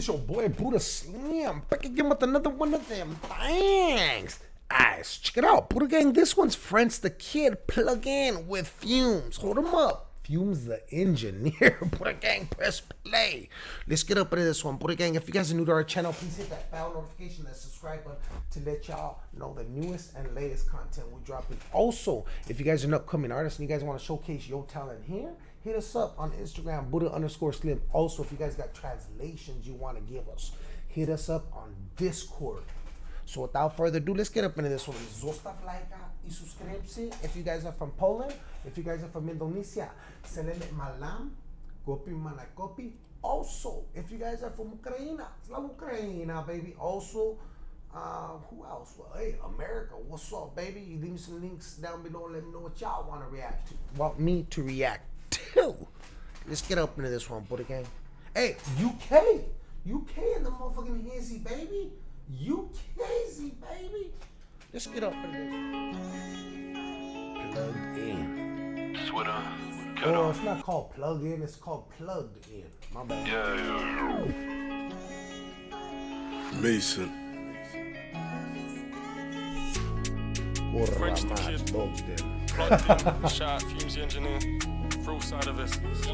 It's your boy Buddha Slam back again with another one of them. Thanks. Guys, check it out. Buddha Gang, this one's French the Kid plug in with Fumez. Hold him up. Fumez the engineer. Buddha Gang, press play. Let's get up into this one. Buddha Gang, if you guys are new to our channel, please hit that bell notification, that subscribe button to let y'all know the newest and latest content we're dropping. Also, if you guys are an upcoming artist and you guys want to showcase your talent here, hit us up on Instagram, Buddha underscore Slim. Also, if you guys got translations you want to give us, hit us up on Discord. So without further ado, let's get up into this one. Zostaw lajka i subskrypcji. If you guys are from Poland, if you guys are from Indonesia, selele malam, kopi mana kopi. Also, if you guys are from Ukraine, Slav Ukraina, baby. Also, uh, who else? Well, hey, America, what's up, baby? You leave me some links down below. Let me know what y'all want to react to. Want me to react to? Let's get up into this one, Buddha Gang. Hey, UK, UK in the motherfucking hizzy, baby. UKzy, baby. Let's get up into this. Plug in. Twitter. Uh, cut Oh, off. it's not called plug in. It's called plugged in. My bad. Yeah, yeah. Mason. French the más, kid. plugged in. plugged in, Fumez the engineer, real side of it.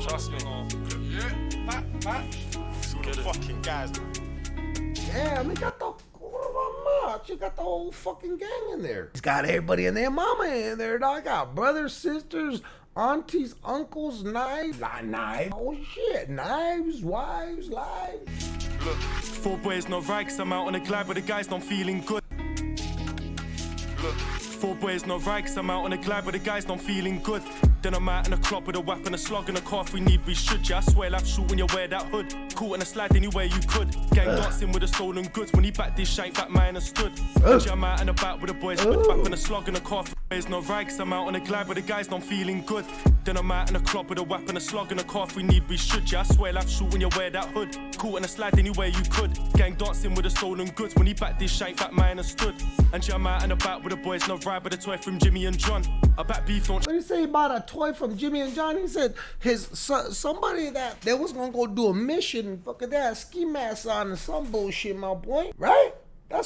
Trust me. Let's get it. fucking guys. Damn, they got the quarter much. You got the whole fucking gang in there. He's got everybody and their mama in there, dog. Got brothers, sisters, aunties, uncles, knives. Not knives. Oh shit. Knives, wives, lives. Look, four boys, no rags. I'm out on a glide, but the guys don't feeling good. Four boys, no rags. I'm out on a glide, but the guys not feeling good. Then I'm out in a club with a weapon, a slug, and a car. If we need, we should. Yeah, I swear, life shoot when you wear that hood. Caught in a slide anywhere you could. Gang dancing with the stolen goods. When he backed this shank, that man has stood. Oh. And yeah, I'm out in the back with the boys, with the weapon, a slug, and a car. There's no rags, I'm out on a glide, but the guys don't feeling good. Then I'm out in a club with a weapon, a slug, and a car. If we need, we should. Yeah, I swear, life shoot when you wear that hood. Caught in a slide anywhere you could. Gang dancing with the stolen goods. When he backed this shank, that man has stood. And yeah, I'm out the back with the boys, no ride, but a toy from Jimmy and John. I back beef on What did he say about a toy from Jimmy and John? He said his so, somebody that they was gonna go do a mission, fucking that ski mask on and some bullshit, my boy. Right?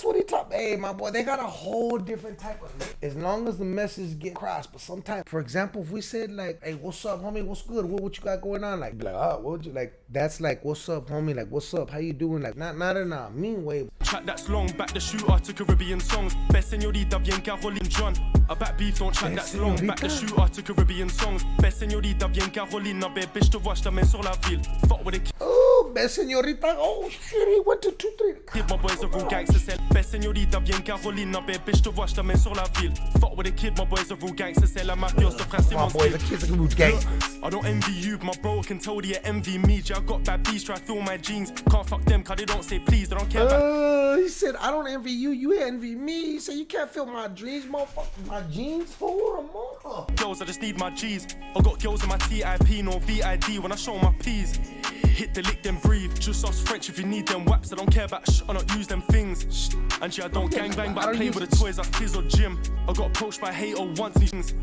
That's what he taught. Hey, my boy, they got a whole different type of. As long as the message get crossed, but sometimes, for example, if we said like, "Hey, what's up, homie? What's good? What, what you got going on?" Like, like, oh, what would you like? That's like, "What's up, homie? Like, what's up? How you doing?" Like, not not in a mean way. Track that's long, back the shooter to Caribbean songs. Best señorita, bien Caroline John. I back beef, don't Best that's long, back the shooter to Caribbean songs. Best señorita, bien Caroline, bad bitch to watch the men sur la ville. Fuck with the Oh, best señorita. Oh shit, he went to two, three. kid, my boys are real gangsters. Sell best señorita, bien Caroline, bad bitch to watch the men sur la ville. Fuck with the kid, my boys are real gangsters. Sell la mafiosa, frère, c'est My mon boy, the kids are good gangsters. I don't envy you, my bro can tell they envy me. Yeah, I got bad beats, try to fill my jeans. Can't fuck them, cause they don't say please, they don't care about Uh, he said, I don't envy you, you envy me. He said, you can't fill my dreams, motherfucker. My jeans? Hold them up. girls, I just need my G's. I got girls in my TIP, no VID when I show my P's. Hit the lick, then breathe. Just ask French if you need them waps. I don't care about sh, I don't use them things. Shh. And yeah, I don't gang bang, but I I play with the toys like Fizz or Jim. I got approached by hater once. things.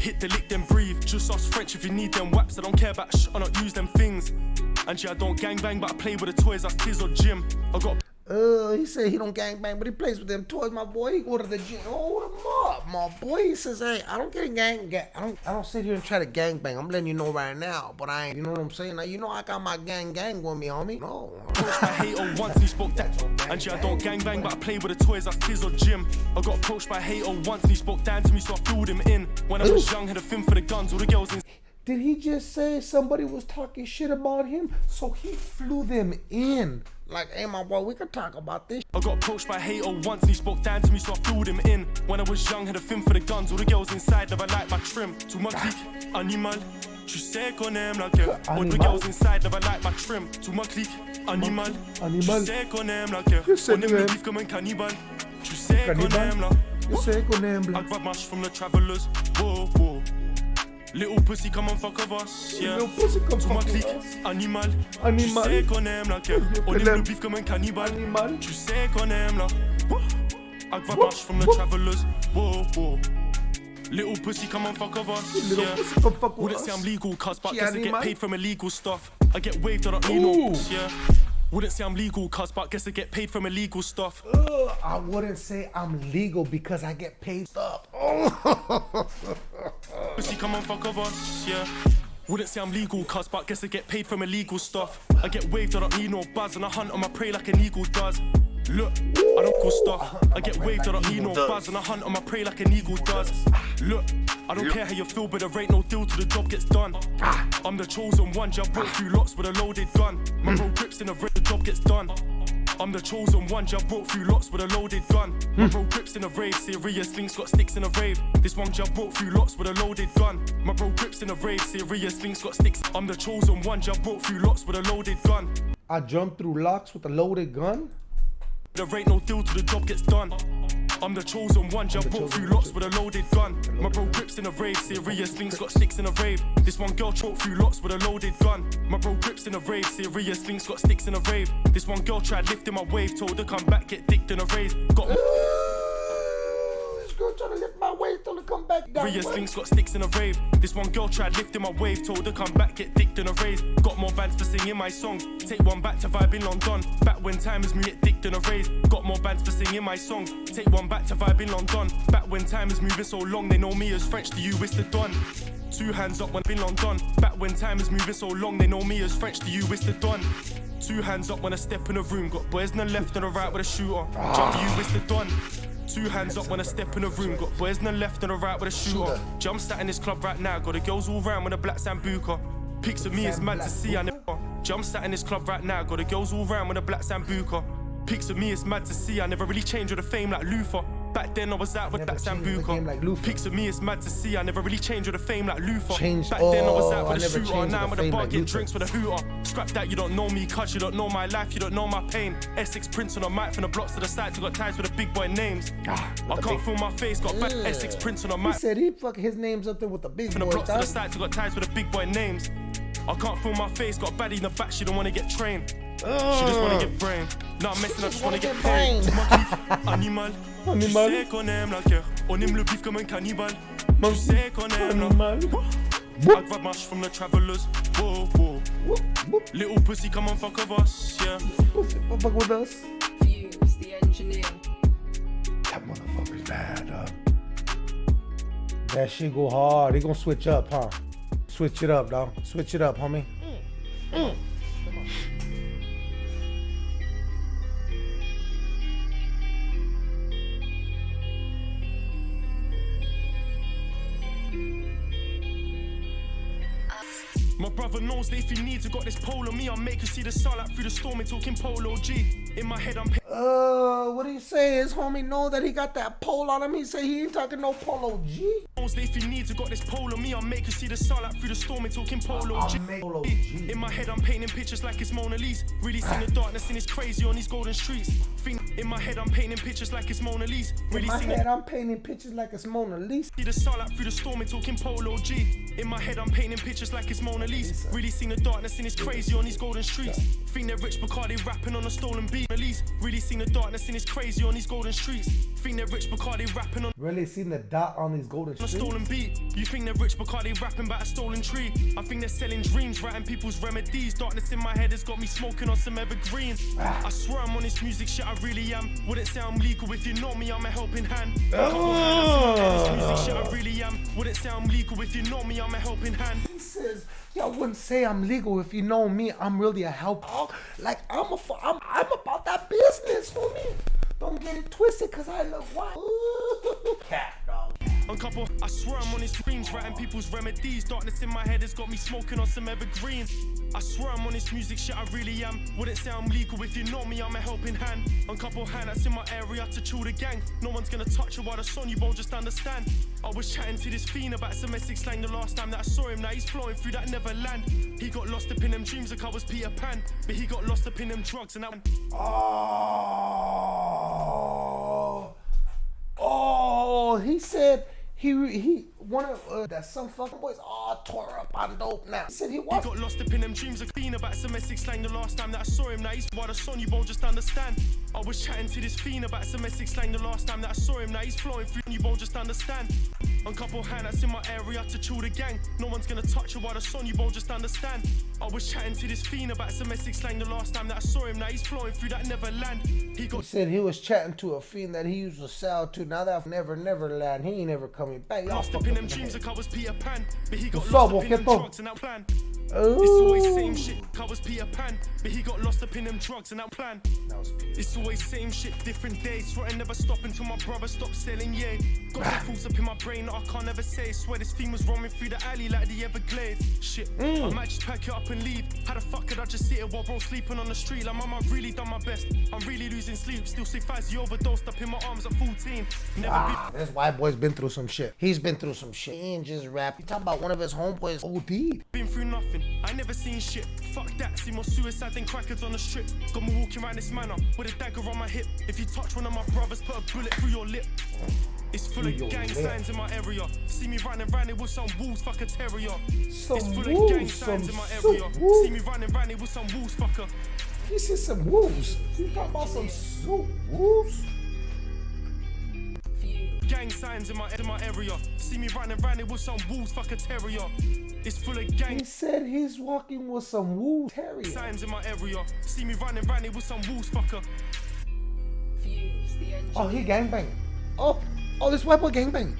Hit the lick, then breathe. Just us French if you need them waps. I don't care about sh, I don't use them things. And yeah, I don't gang bang, but I play with the toys like Fizz or Jim. I got Uh, he said he don't gang bang, but he plays with them toys, my boy. He go to the gym. Hold him up, my boy. He says, hey, I don't get gang, gang. I don't, I don't sit here and try to gang bang. I'm letting you know right now, but I ain't. You know what I'm saying? Now you know I got my gang gang with me, homie. No. approached by hater once he spoke that. And yeah, I don't gang bang, but I play with the toys like Tiz or Jim. I got approached by hater once and he spoke down to me, so I flew him in. When I was young, had a fin for the guns, all the girls in. Did he just say somebody was talking shit about him? So he flew them in. Like, hey, my boy, we could talk about this. I got approached by a hater once and he spoke down to me, so I flew him in. When I was young, had a fin for the guns, all the girls inside never liked my trim. To my clique, animal. Tu sais qu'on aime la guerre. All the girls inside never liked my trim. To my clique, animal. Animal. Tu sais qu'on aime la guerre. Je sais On aime qu'on le aime. beef comme un cannibale. Tu sais qu'on Cannibal. aime la. You say qu'on aime I black. grab my from the travelers. Whoa, whoa. Little pussy, come on, fuck of us. Yeah. Little pussy, come Tout ma clique, us. animal. Animal. Tu sais qu'on aime la guerre. On aime le beef comme un cannibale. Animal. Tu sais qu'on aime la. I grab my sh from the travelers. Whoa, whoa. Little pussy, come on, fuck of us. Little yeah. pussy, come fuck Wouldn't us. say I'm legal, cuz, but guess I get paid from illegal stuff. I get waved, on don't need no Ooh. books, yeah. Wouldn't say I'm legal, cuz, but guess I get paid from illegal stuff. Ugh, I wouldn't say I'm legal because I get paid stuff. Oh. Pussy come on, fuck of us, yeah. Wouldn't say I'm legal, cuz, but guess I get paid from illegal stuff. I get waved, I don't need no buzz, and I hunt on my prey like an eagle does. Look, I don't call stuff. I get waved, I don't need no buzz, and I hunt on my prey like an eagle does. Look, I don't care how you feel, but there ain't no deal till the job gets done. I'm the chosen one, just broke through lots with a loaded gun. My bro grips in the red, the job gets done. I'm the chosen one, just broke through lots with a loaded gun. Hmm. My bro grips in a rave, serious links got sticks in a rave. This one just broke through lots with a loaded gun. My bro grips in a rave, serious links got sticks. I'm the chosen one, just broke through lots with a loaded gun. I jumped through locks with a loaded gun. There ain't no deal till the job gets done. I'm the chosen one, just the brought chosen through lots with a loaded gun. My bro grips in a rave, serious links got sticks in a rave. This one girl choked through lots with a loaded gun. My bro grips in a rave, serious links got sticks in a rave. This one girl tried lifting my wave, told her come back, get dicked in a rave. Got This girl trying to lift my waist till it come back down. Links got sticks in a rave. This one girl tried lifting my wave, told her come back, get dicked in a rave. Got more bands for singing my songs. Take one back to vibe in London. Back when time is me get dicked in a rave. Got more bands for singing my songs. Take one back to vibe in London. Back when time is moving so long, they know me as French. To you, it's the Don. Two hands up when in London. Back when time is moving so long, they know me as French. To you, it's the Don. Two hands up when I step in a room. Got boys on the left and the right with a shooter. Ah. Jump to you, it's the Don. Two hands up when I step in a room. Got boys on the left and the right with a shooter. Jump sat in this club right now. Got the girls all round with a black sambuca. Pics of me is mad to see. I never. Jump sat in this club right now. Got the girls all round with a black sambuca. Pics of me is mad to see. I never really changed with the fame like Luther. Back then I was out with that the game like Sambuca. Pics of me is mad to see. I never really changed with the fame like Luther. Changed- Back then I was out with a never shooter. Now with I'm the with a bar like getting drinks with a hooter. Scrap that, you don't know me, cuz you don't know my life, you don't know my pain. Essex Prince on a mic from the blocks to the sides, I got ties with the big boy names. Ah, I can't feel my face, got back Essex Prince on a He mic said he fuck his name's up there with the big from the boy. blocks to the sides, I got ties with the big boy names. I can't feel my face, got a baddie in the back, she don't wanna get trained. She just wanna get brain. I'm messing up, just wanna get paid. brain. Animal. Tu sais qu'on aime la guerre, on aime le bif comme un cannibale. Tu sais qu'on aime la Animal. Grab my sh from the travelers. Whoa, whoa. Whoop, whoop. Little pussy, come on, fuck of us, yeah. Fuck with us. Fuse, the engineer. That motherfucker's bad, dog. That shit go hard. He gonna switch up, huh? Switch it up, dog. Switch it up, homie. My brother knows that if he needs, I got this pole on me. I'll make you see the sunlight through the storm and talking polo G. In my head, I'm Uh, what do you say? His homie know that he got that pole on him. He say he ain't talking no polo G. if he needs, I got this pole on me. I'll make you see the sunlight through the storm and talking polo G. polo G. In my head, I'm painting pictures like it's Mona Lisa. Really seen the darkness and it's crazy on these golden streets. In my head, I'm painting pictures like it's Mona Lisa. Really In my head, I'm painting pictures like it's Mona Lisa. See the sunlight through the storm and talking polo G. In my head, I'm painting pictures like it's Mona Lisa. Really seen the darkness and it's crazy on these golden streets. Think they're rich because they rapping on a stolen beat. Release. Really seen the darkness and it's crazy on these golden streets. Think they're rich because they rapping on Really seen the dot on these golden streets. a stolen beat. You think they're rich because they rapping about a stolen tree. I think they're selling dreams, writing people's remedies. Darkness in my head has got me smoking on some evergreens. Ah. I swear I'm on this music shit, I really am. Wouldn't say I'm legal if you know me, I'm a helping hand. Ah. This music shit, I really am. Wouldn't say I'm legal if you know me, I'm a helping hand. He says, "Y'all wouldn't say I'm legal if you know me. I'm really a help. Like I'm a, I'm, I'm about that business, homie. Don't get it twisted, cause I look white. Cat dog. On couple, I swear I'm on his screams, people's remedies. Darkness in my head has got me smoking on some evergreens. I swear I'm on this music shit, I really am. Wouldn't say I'm legal if you know me, I'm a helping hand. On couple hand that's in my area to chill the gang. No one's gonna touch you while the sun, you won't just understand. I was chatting to this fiend about some Essex slang the last time that I saw him. Now he's flowing through that Neverland. He got lost up in them dreams like I was Peter Pan. But he got lost up in them drugs and that. Oh, oh, he said he he one of uh, that some fucking boys all tore up on dope now. He said he was. He got lost up in them dreams of being about some Essex slang the last time that I saw him. Now he's by the sun, you won't just understand. I was chatting to this fiend about some Essex slang the last time that I saw him. Now he's flowing through, and you won't just understand. And couple handouts in my area to chill the gang. No one's gonna touch you while the sun, you won't just understand. I was chatting to this fiend about domestic slang the last time that I saw him. Now he's flowing through that Neverland. He He got said he was chatting to a fiend that he used to sell to. Now that Never never land, he ain't never coming back. Lost up in them dreams like I was Peter Pan. But he got lost up, in them drugs and that plan. It's always same shit, I was Peter Pan. But he got lost up in them drugs and that plan. That It's always same shit, different days. Swear I never stop until my brother stopped selling, yeah. Got some thoughts up in my brain that I can't ever say. Swear this theme was roaming through the alley like the Everglades. Shit, Mm. I might just pack it up and leave. How the fuck could I just sit here while bro sleeping on the street? Like, mama, really done my best. I'm really losing sleep. Still say Fazzy overdosed up in my arms at 14. Never Ah, this white boy's been through some shit. He's been through some shit. He ain't just rap. You talking about one of his homeboys OD'd. been through nothing. I never seen shit. Fuck that, see more suicide than crackers on the strip. Got me walking around this manor with a dagger on my hip. If you touch one of my brothers, put a bullet through your lip. It's full of gang lip. signs in my area. See me running round it with some wolves, fuck a terrier. Some it's full wolves, of gang signs some in my area. wolves. See me running round it with some wolves, fucker. He said some wolves. You talking about some soup wolves? Gang signs in my in my area. See me running round it with some wolves, fuck a terrier. It's full of gang He said he's walking with some wolf terrier. signs in my area. See me running round it with some wolves, fucker. Views. The engineer. Oh, he gangbanging. Oh, oh, this white boy gangbanging.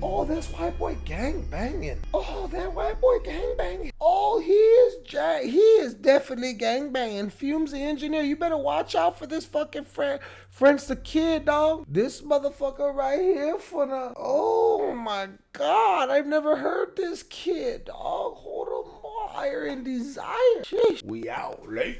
Oh, this white boy gang banging. Oh, that white boy gang banging. Oh, he is ja- he is definitely gang banging. Fumez the engineer. You better watch out for this fucking friend, French the kid, dog. This motherfucker right here for the. Oh my god, I've never heard this kid, dog. Hold on, more higher in desire. Sheesh. We out late.